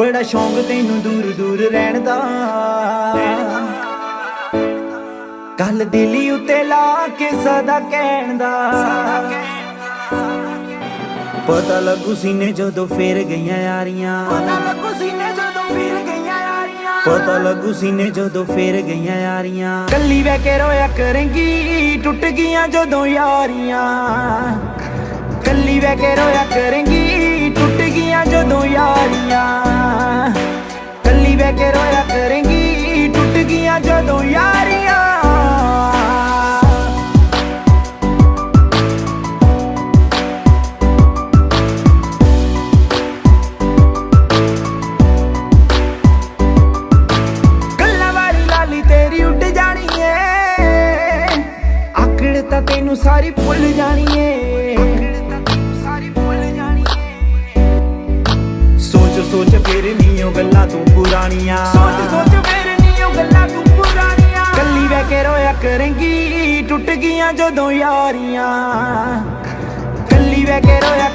ਬੜਾ ਸ਼ੌਂਕ ਤੈਨੂੰ ਦੂਰ ਦੂਰ ਰਹਿਣ ਦਾ। ਕੱਲ ਦਿਲੀ ਉੱਤੇ ਲਾ ਕੇ ਸਦਾ ਕਹਿਣ ਦਾ। ਪਤਾ ਲੱਗੂ ਸੀਨੇ ਜਦੋਂ ਫੇਰ ਗਈਆਂ ਯਾਰੀਆਂ। ਪਤਾ ਲੱਗੂ ਸੀਨੇ ਜਦੋਂ ਫਿਰ ਗਈਆਂ ਯਾਰੀਆਂ। ਪਤਾ ਲੱਗੂ ਸੀਨੇ ਜਦੋਂ ਫੇਰ ਗਈਆਂ ਯਾਰੀਆਂ। ਕੱਲੀ ਬਹਿ ਕੇ ਰੋਇਆ ਕਰੇਂਗੀ ਟੁੱਟ ਗਈਆਂ ਜਦੋਂ ਯਾਰੀਆਂ। ਕੱਲੀ ਬਹਿ ਕੇ ਰੋਇਆ ਕਰੇਂਗੀ ਤਾਂ ਤੈਨੂੰ ਸਾਰੀ ਭੁੱਲ ਜਾਣੀ ਏ ਸੋਚ ਸੋਚ ਫਿਰ ਨੀ ਉਹ ਗੱਲਾਂ ਤੂੰ ਪੁਰਾਣੀਆਂ। ਸੋਚ ਸੋਚ ਫਿਰ ਨੀ ਉਹ ਗੱਲਾਂ ਤੂੰ ਪੁਰਾਣੀਆਂ। ਕੱਲੀ ਬਹਿ ਕੇ ਰੋਇਆ ਕਰੇਂਗੀ ਟੁੱਟ ਗਈਆਂ ਜਦੋਂ ਯਾਰੀਆਂ। ਕੱਲੀ ਬਹਿ ਕੇ ਰੋਇਆ